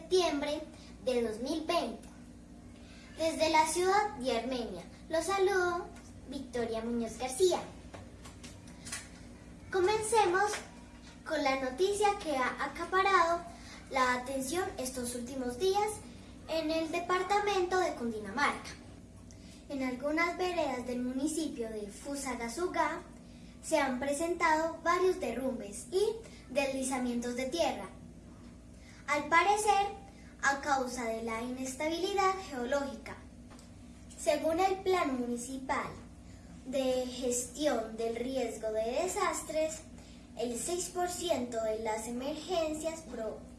septiembre de 2020 desde la ciudad de Armenia. Los saludo Victoria Muñoz García. Comencemos con la noticia que ha acaparado la atención estos últimos días en el departamento de Cundinamarca. En algunas veredas del municipio de Fusagasugá se han presentado varios derrumbes y deslizamientos de tierra. Al parecer, a causa de la inestabilidad geológica. Según el Plan Municipal de Gestión del Riesgo de Desastres, el 6% de las emergencias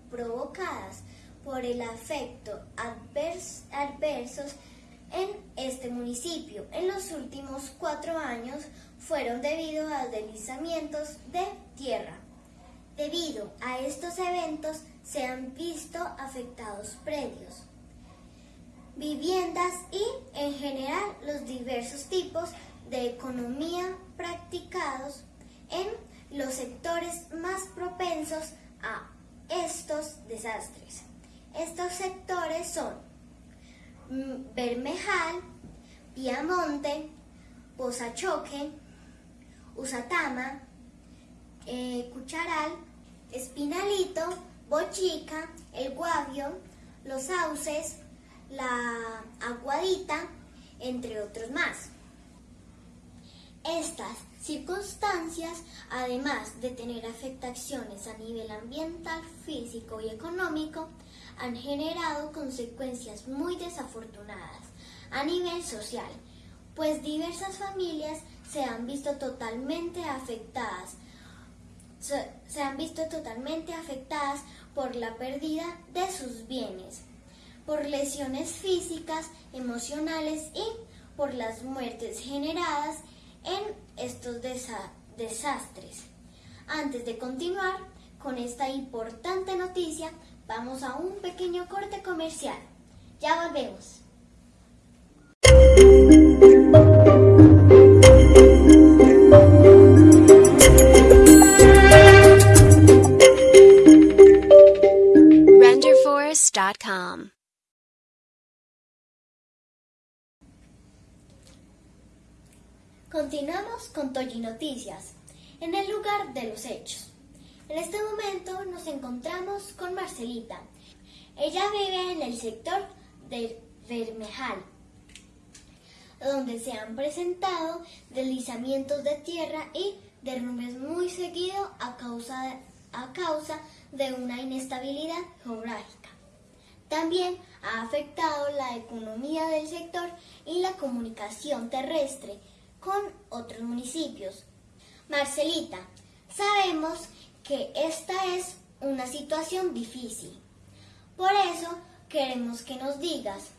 provocadas por el afecto adversos en este municipio en los últimos cuatro años fueron debido a deslizamientos de tierra. Debido a estos eventos se han visto afectados predios, viviendas y en general los diversos tipos de economía practicados en los sectores más propensos a estos desastres. Estos sectores son mm, Bermejal, Piamonte, Pozachoque, Usatama, eh, Cucharal, Espinalito, Bochica, El Guavio, Los Sauces, La Aguadita, entre otros más. Estas circunstancias, además de tener afectaciones a nivel ambiental, físico y económico, han generado consecuencias muy desafortunadas a nivel social, pues diversas familias se han visto totalmente afectadas se han visto totalmente afectadas por la pérdida de sus bienes, por lesiones físicas, emocionales y por las muertes generadas en estos desastres. Antes de continuar con esta importante noticia, vamos a un pequeño corte comercial. Ya volvemos. Continuamos con Toyi Noticias, en el lugar de los hechos. En este momento nos encontramos con Marcelita. Ella vive en el sector de Bermejal, donde se han presentado deslizamientos de tierra y derrumbes muy seguidos a causa, a causa de una inestabilidad geográfica. También ha afectado la economía del sector y la comunicación terrestre con otros municipios. Marcelita, sabemos que esta es una situación difícil. Por eso queremos que nos digas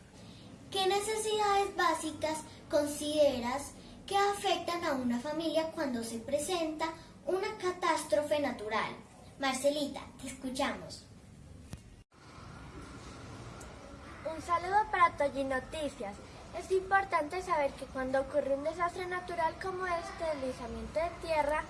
qué necesidades básicas consideras que afectan a una familia cuando se presenta una catástrofe natural. Marcelita, te escuchamos. Saludo para Toyi Noticias. Es importante saber que cuando ocurre un desastre natural como este, deslizamiento de tierra,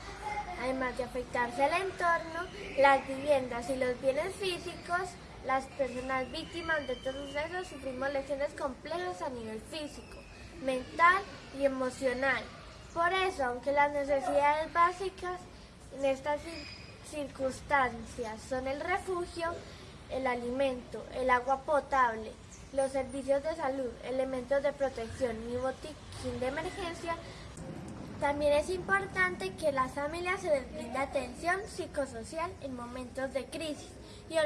además de afectarse al entorno, las viviendas y los bienes físicos, las personas víctimas de estos sucesos sufrimos lesiones complejas a nivel físico, mental y emocional. Por eso, aunque las necesidades básicas en estas circunstancias son el refugio, el alimento, el agua potable, los servicios de salud, elementos de protección y botiquín de emergencia, también es importante que las familias se les brinde atención psicosocial en momentos de crisis y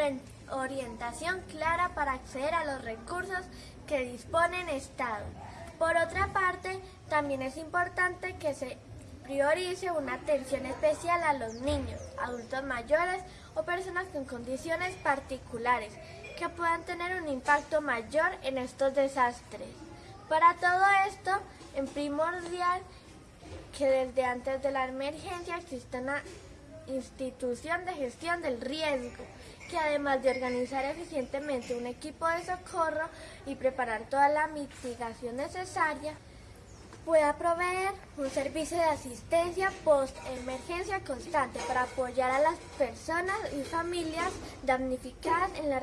orientación clara para acceder a los recursos que dispone el Estado. Por otra parte, también es importante que se priorice una atención especial a los niños, adultos mayores o personas con condiciones particulares que puedan tener un impacto mayor en estos desastres. Para todo esto, en primordial que desde antes de la emergencia exista una institución de gestión del riesgo, que además de organizar eficientemente un equipo de socorro y preparar toda la mitigación necesaria, pueda proveer un servicio de asistencia post-emergencia constante para apoyar a las personas y familias damnificadas en la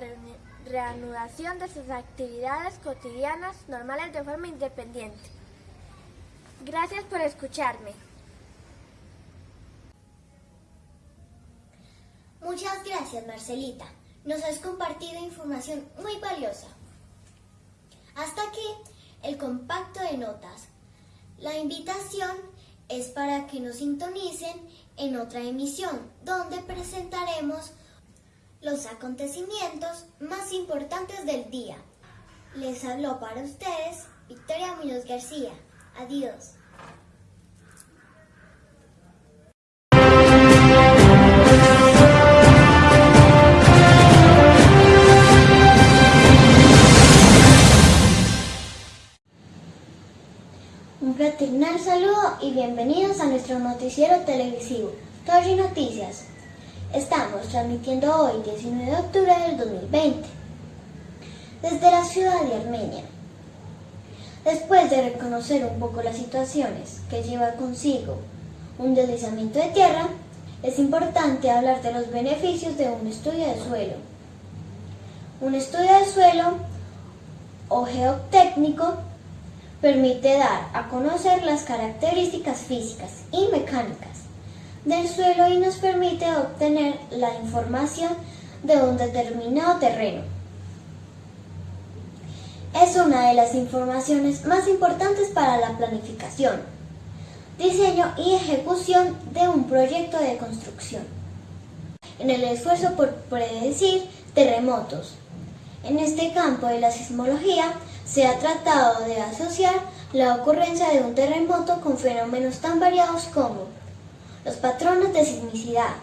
reanudación de sus actividades cotidianas normales de forma independiente. Gracias por escucharme. Muchas gracias, Marcelita. Nos has compartido información muy valiosa. Hasta aquí el compacto de notas. La invitación es para que nos sintonicen en otra emisión, donde presentaremos los acontecimientos más importantes del día. Les habló para ustedes Victoria Muñoz García. Adiós. Un fraternal saludo y bienvenidos a nuestro noticiero televisivo, Torri Noticias. Estamos transmitiendo hoy, 19 de octubre del 2020, desde la ciudad de Armenia. Después de reconocer un poco las situaciones que lleva consigo un deslizamiento de tierra, es importante hablar de los beneficios de un estudio de suelo. Un estudio de suelo o geotécnico permite dar a conocer las características físicas y mecánicas del suelo y nos permite obtener la información de un determinado terreno. Es una de las informaciones más importantes para la planificación, diseño y ejecución de un proyecto de construcción. En el esfuerzo por predecir terremotos. En este campo de la sismología se ha tratado de asociar la ocurrencia de un terremoto con fenómenos tan variados como los patrones de sismicidad,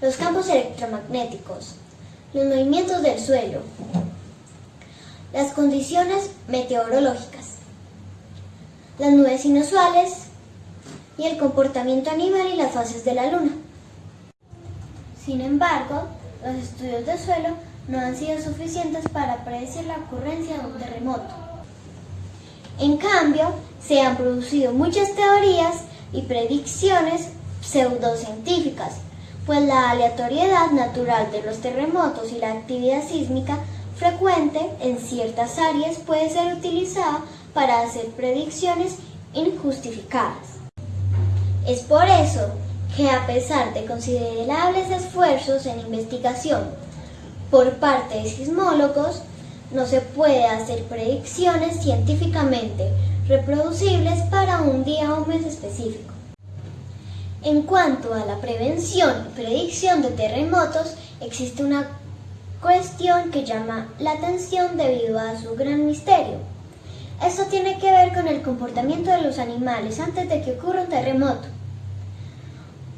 los campos electromagnéticos, los movimientos del suelo, las condiciones meteorológicas, las nubes inusuales y el comportamiento animal y las fases de la luna. Sin embargo, los estudios del suelo no han sido suficientes para predecir la ocurrencia de un terremoto. En cambio, se han producido muchas teorías y predicciones pseudocientíficas, pues la aleatoriedad natural de los terremotos y la actividad sísmica frecuente en ciertas áreas puede ser utilizada para hacer predicciones injustificadas. Es por eso que a pesar de considerables esfuerzos en investigación por parte de sismólogos, no se puede hacer predicciones científicamente reproducibles para un día o mes específico. En cuanto a la prevención y predicción de terremotos, existe una cuestión que llama la atención debido a su gran misterio. Esto tiene que ver con el comportamiento de los animales antes de que ocurra un terremoto.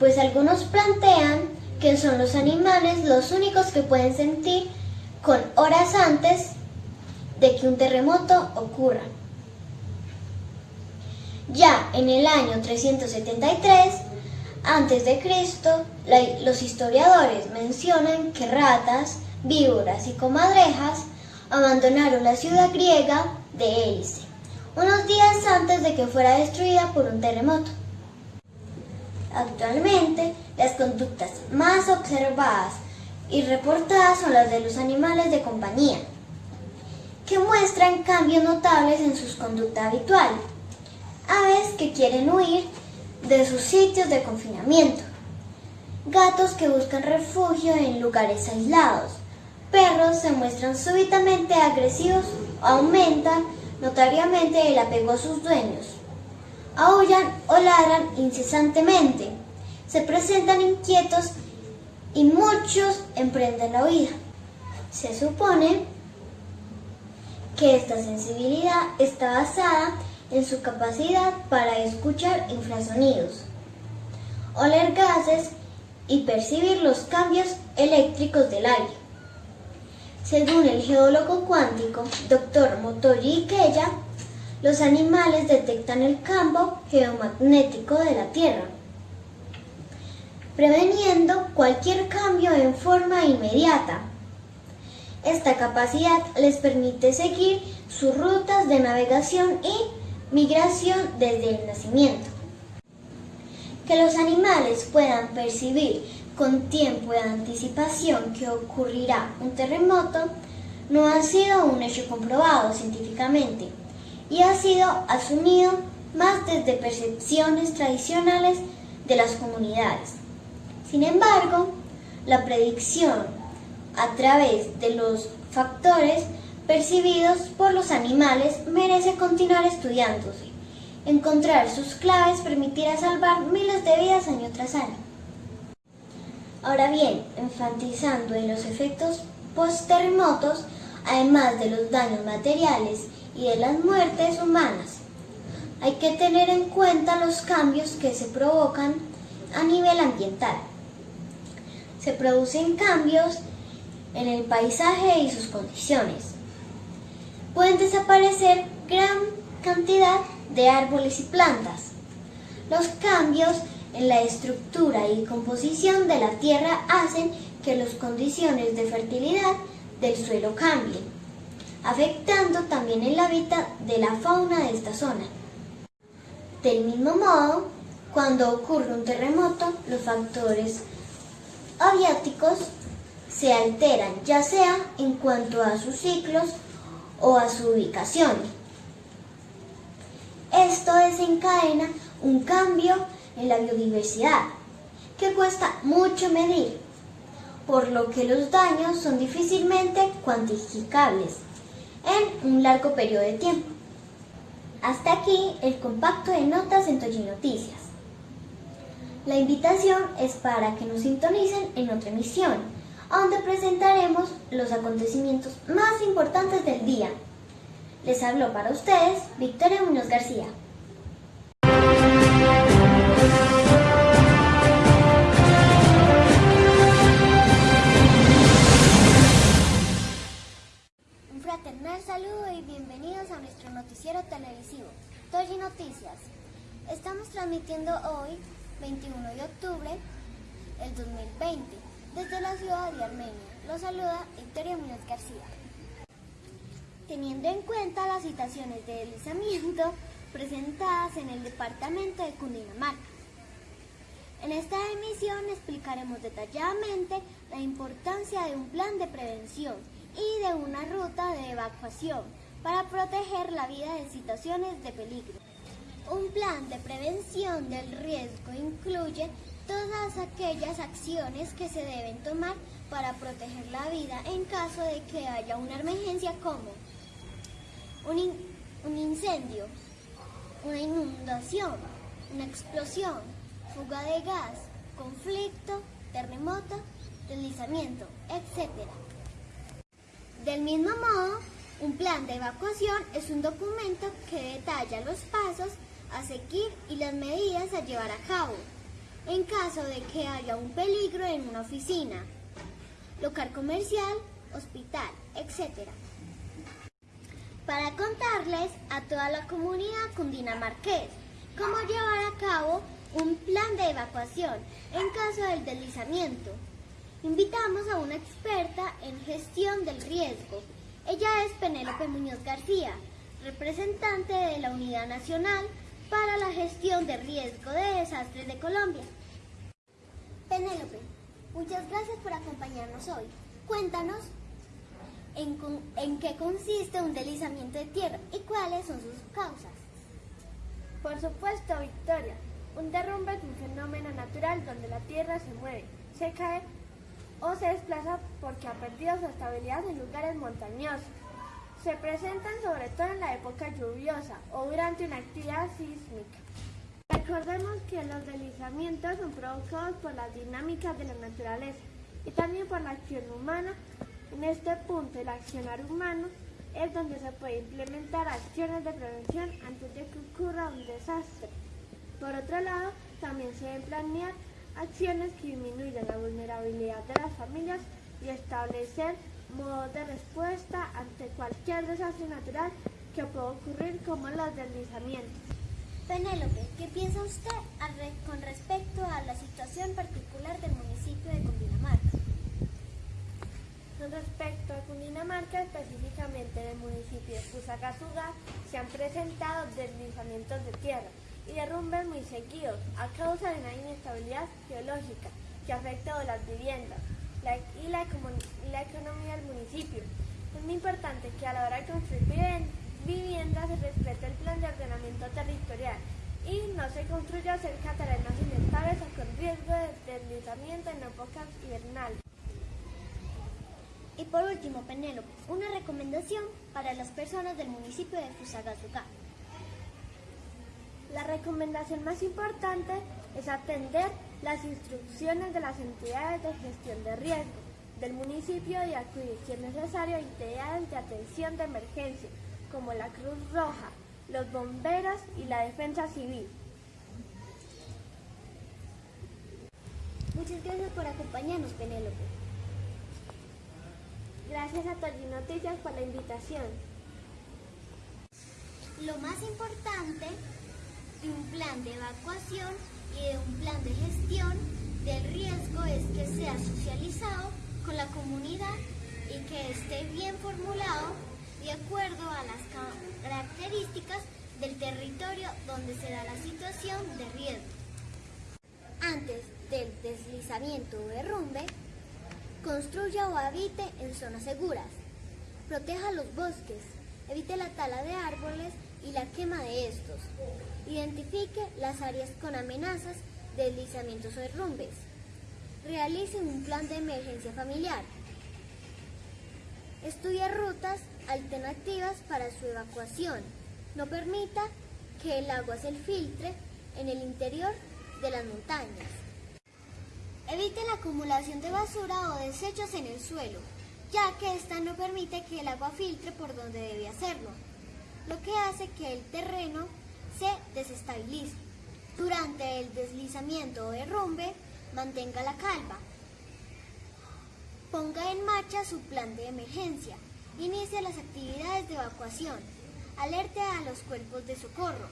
Pues algunos plantean que son los animales los únicos que pueden sentir con horas antes de que un terremoto ocurra. Ya en el año 373 antes de Cristo, los historiadores mencionan que ratas, víboras y comadrejas abandonaron la ciudad griega de Hélice, unos días antes de que fuera destruida por un terremoto. Actualmente, las conductas más observadas y reportadas son las de los animales de compañía, que muestran cambios notables en su conducta habitual. Aves que quieren huir de sus sitios de confinamiento, gatos que buscan refugio en lugares aislados, perros se muestran súbitamente agresivos aumentan notoriamente el apego a sus dueños. Aullan o ladran incesantemente, se presentan inquietos y muchos emprenden la huida. Se supone que esta sensibilidad está basada en su capacidad para escuchar infrasonidos, oler gases y percibir los cambios eléctricos del aire. Según el geólogo cuántico Dr. Motoji Ikeya, los animales detectan el campo geomagnético de la Tierra, preveniendo cualquier cambio en forma inmediata. Esta capacidad les permite seguir sus rutas de navegación y migración desde el nacimiento. Que los animales puedan percibir con tiempo de anticipación que ocurrirá un terremoto no ha sido un hecho comprobado científicamente y ha sido asumido más desde percepciones tradicionales de las comunidades. Sin embargo, la predicción a través de los factores percibidos por los animales merece continuar estudiándose. Encontrar sus claves permitirá salvar miles de vidas año tras año. Ahora bien, enfatizando en los efectos post-terremotos, además de los daños materiales y de las muertes humanas, hay que tener en cuenta los cambios que se provocan a nivel ambiental. Se producen cambios en el paisaje y sus condiciones. Pueden desaparecer gran cantidad de árboles y plantas. Los cambios en la estructura y composición de la tierra hacen que las condiciones de fertilidad del suelo cambien, afectando también el hábitat de la fauna de esta zona. Del mismo modo, cuando ocurre un terremoto, los factores aviáticos se alteran, ya sea en cuanto a sus ciclos o a su ubicación. Esto desencadena un cambio en la biodiversidad que cuesta mucho medir, por lo que los daños son difícilmente cuantificables en un largo periodo de tiempo. Hasta aquí el compacto de notas en Toyi Noticias. La invitación es para que nos sintonicen en otra emisión, donde presentaremos los acontecimientos más importantes del día. Les habló para ustedes Victoria Muñoz García. Un fraternal saludo y bienvenidos a nuestro noticiero televisivo, Toyi Noticias. Estamos transmitiendo hoy, 21 de octubre del 2020, desde la ciudad de Armenia. Los saluda Victoria Muñoz García. Teniendo en cuenta las situaciones de deslizamiento presentadas en el departamento de Cundinamarca. En esta emisión explicaremos detalladamente la importancia de un plan de prevención y de una ruta de evacuación para proteger la vida en situaciones de peligro. Un plan de prevención del riesgo incluye todas aquellas acciones que se deben tomar para proteger la vida en caso de que haya una emergencia como un, un incendio, una inundación, una explosión, fuga de gas, conflicto, terremoto, deslizamiento, etc. Del mismo modo, un plan de evacuación es un documento que detalla los pasos a seguir y las medidas a llevar a cabo en caso de que haya un peligro en una oficina, local comercial, hospital, etc. Para contarles a toda la comunidad cundinamarqués cómo llevar a cabo un plan de evacuación en caso del deslizamiento. Invitamos a una experta en gestión del riesgo. Ella es Penélope Muñoz García, representante de la Unidad Nacional para la Gestión de Riesgo de Desastres de Colombia. Penélope, muchas gracias por acompañarnos hoy. Cuéntanos en, en qué consiste un deslizamiento de tierra y cuáles son sus causas. Por supuesto, Victoria. Un derrumbe es un fenómeno natural donde la tierra se mueve, se cae o se desplaza porque ha perdido su estabilidad en lugares montañosos. Se presentan sobre todo en la época lluviosa o durante una actividad sísmica. Recordemos que los deslizamientos son provocados por las dinámicas de la naturaleza y también por la acción humana. En este punto, el accionar humano es donde se puede implementar acciones de prevención antes de que ocurra un desastre. Por otro lado, también se deben planear acciones que disminuyan la vulnerabilidad de las familias y establecer modos de respuesta ante cualquier desastre natural que pueda ocurrir como los deslizamientos. Penélope, ¿qué piensa usted con respecto a la situación particular del municipio de Cundinamarca? Con respecto a Cundinamarca, específicamente en el municipio de Fusagasugá, se han presentado deslizamientos de tierra y derrumbes muy seguidos a causa de una inestabilidad geológica que afecta a las viviendas y la, economía del municipio. Es muy importante que a la hora de construir viviendas se respete el plan de ordenamiento territorial y no se construya cerca de terrenos inestables o con riesgo de deslizamiento en épocas invernales. Y por último, Penélope, una recomendación para las personas del municipio de Fusagasugá. La recomendación más importante es atender las instrucciones de las entidades de gestión de riesgo del municipio y acudir, si es necesario, a entidades de atención de emergencia, como la Cruz Roja, los bomberos y la defensa civil. Muchas gracias por acompañarnos, Penélope. Gracias a Tolly Noticias por la invitación. Lo más importante de un plan de evacuación y de un plan de gestión del riesgo es que sea socializado con la comunidad y que esté bien formulado de acuerdo a las características del territorio donde se da la situación de riesgo. Antes del deslizamiento o derrumbe, construya o habite en zonas seguras. Proteja los bosques, evite la tala de árboles y la quema de estos. Identifique las áreas con amenazas, deslizamientos o derrumbes. Realice un plan de emergencia familiar. Estudia rutas alternativas para su evacuación. No permita que el agua se filtre en el interior de las montañas. Evite la acumulación de basura o desechos en el suelo, ya que esta no permite que el agua filtre por donde debe hacerlo, lo que hace que el terreno se desestabilice. Durante el deslizamiento o derrumbe, mantenga la calma. Ponga en marcha su plan de emergencia. Inicie las actividades de evacuación. Alerte a los cuerpos de socorro.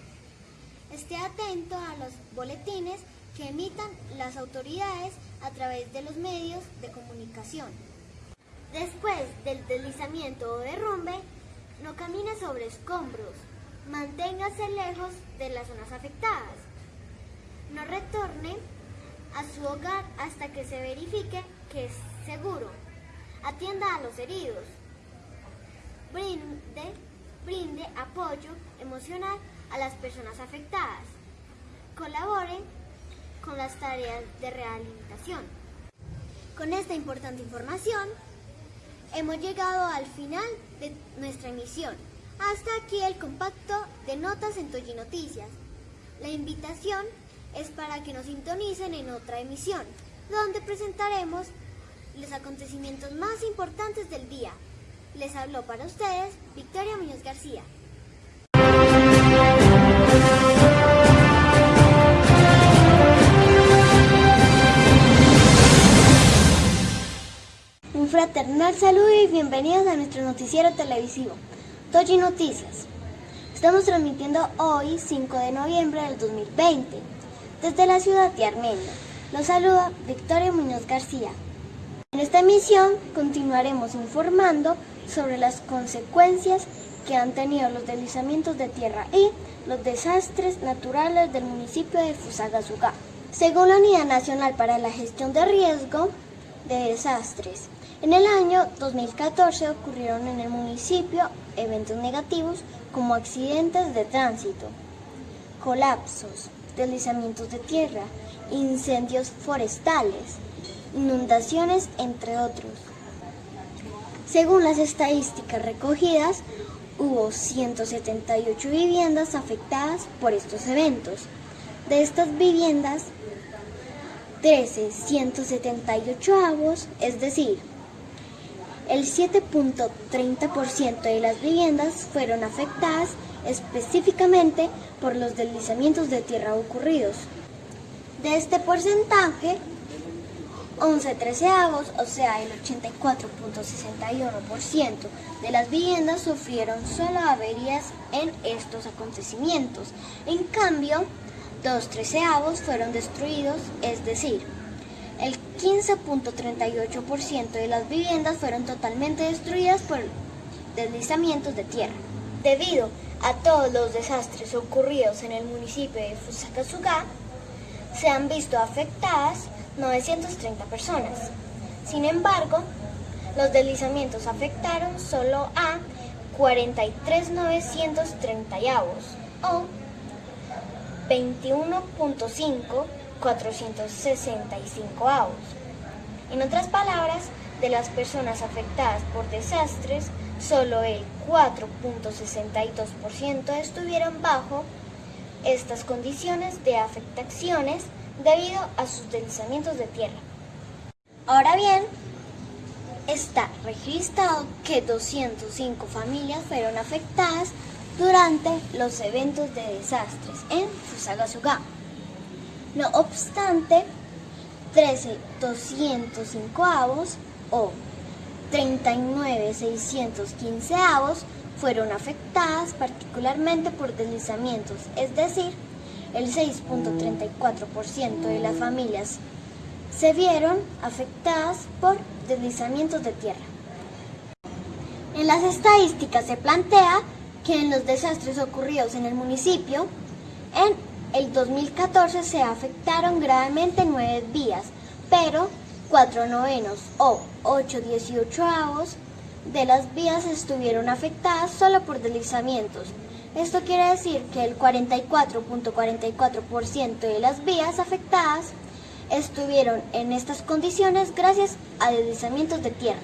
Esté atento a los boletines que emitan las autoridades a través de los medios de comunicación. Después del deslizamiento o derrumbe, no camine sobre escombros. Manténgase lejos de las zonas afectadas. No retorne a su hogar hasta que se verifique que es seguro. Atienda a los heridos. Brinde, brinde apoyo emocional a las personas afectadas. Colabore con las tareas de rehabilitación. Con esta importante información, hemos llegado al final de nuestra emisión. Hasta aquí el compacto de notas en Toyi Noticias. La invitación es para que nos sintonicen en otra emisión, donde presentaremos los acontecimientos más importantes del día. Les habló para ustedes Victoria Muñoz García. Fraternal saludo y bienvenidos a nuestro noticiero televisivo, Toji Noticias. Estamos transmitiendo hoy, 5 de noviembre del 2020, desde la ciudad de Armenia. Los saluda Victoria Muñoz García. En esta emisión continuaremos informando sobre las consecuencias que han tenido los deslizamientos de tierra y los desastres naturales del municipio de Fusagasugá. Según la Unidad Nacional para la Gestión de Riesgo de Desastres, en el año 2014 ocurrieron en el municipio eventos negativos como accidentes de tránsito, colapsos, deslizamientos de tierra, incendios forestales, inundaciones, entre otros. Según las estadísticas recogidas, hubo 178 viviendas afectadas por estos eventos. De estas viviendas, 13, 178 avos, es decir, el 7.30% de las viviendas fueron afectadas específicamente por los deslizamientos de tierra ocurridos. De este porcentaje, 11 treceavos, o sea el 84.61% de las viviendas sufrieron solo averías en estos acontecimientos. En cambio, dos treceavos fueron destruidos, es decir, 15.38% de las viviendas fueron totalmente destruidas por deslizamientos de tierra. Debido a todos los desastres ocurridos en el municipio de Fusagasugá, se han visto afectadas 930 personas. Sin embargo, los deslizamientos afectaron solo a 43.930 avos o 21.5 465 avos. En otras palabras, de las personas afectadas por desastres, solo el 4.62% estuvieron bajo estas condiciones de afectaciones debido a sus deslizamientos de tierra. Ahora bien, está registrado que 205 familias fueron afectadas durante los eventos de desastres en Fusagasugá. No obstante, 13.205 avos o 39.615 avos fueron afectadas particularmente por deslizamientos, es decir, el 6.34% de las familias se vieron afectadas por deslizamientos de tierra. En las estadísticas se plantea que en los desastres ocurridos en el municipio, en el 2014 se afectaron gravemente nueve vías, pero cuatro novenos o 8 avos de las vías estuvieron afectadas solo por deslizamientos. Esto quiere decir que el 44.44% de las vías afectadas estuvieron en estas condiciones gracias a deslizamientos de tierra.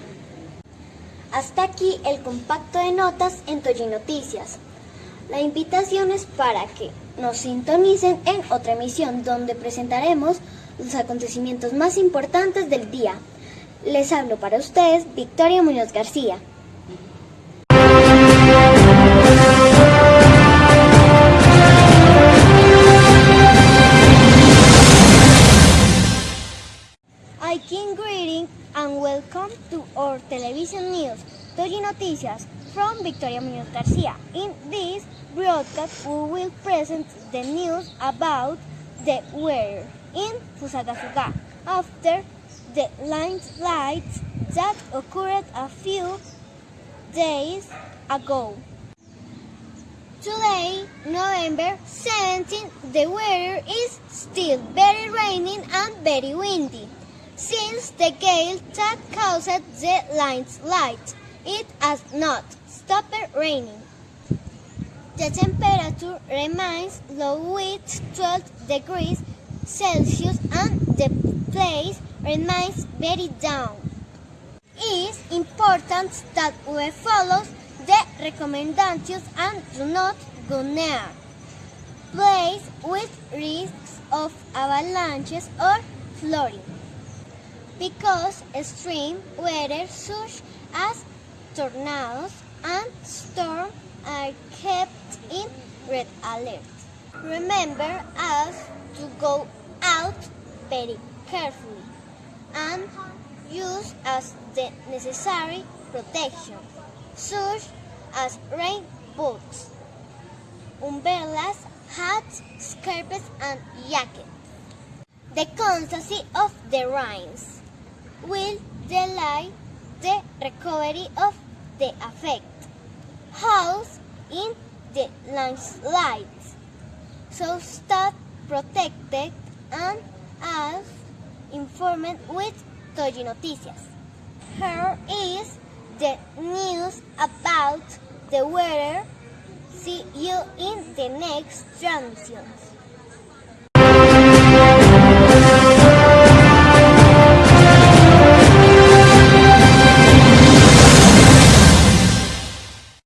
Hasta aquí el compacto de notas en Toyi Noticias. La invitación es para que nos sintonicen en otra emisión donde presentaremos los acontecimientos más importantes del día. Les hablo para ustedes Victoria Muñoz García. I can greeting and welcome to our television news, Toyi Noticias from Victoria Muñoz Garcia. In this broadcast, we will present the news about the weather in Fusagasugá after the landslides that occurred a few days ago. Today, November 17, the weather is still very rainy and very windy. Since the gale that caused the landslides, it has not stopped raining. The temperature remains low with 12 degrees Celsius and the place remains very down. It is important that we follow the recommendations and do not go near place with risks of avalanches or flooding because extreme weather such as tornadoes and storms are kept in red alert. Remember us to go out very carefully and use as the necessary protection, such as rain boots, umbrellas, hats, scarves, and jackets. The constancy of the rains will delay the recovery of the affected house in the landslides. So stay protected and as informed with Toyi Noticias. Here is the news about the weather. See you in the next transmissions.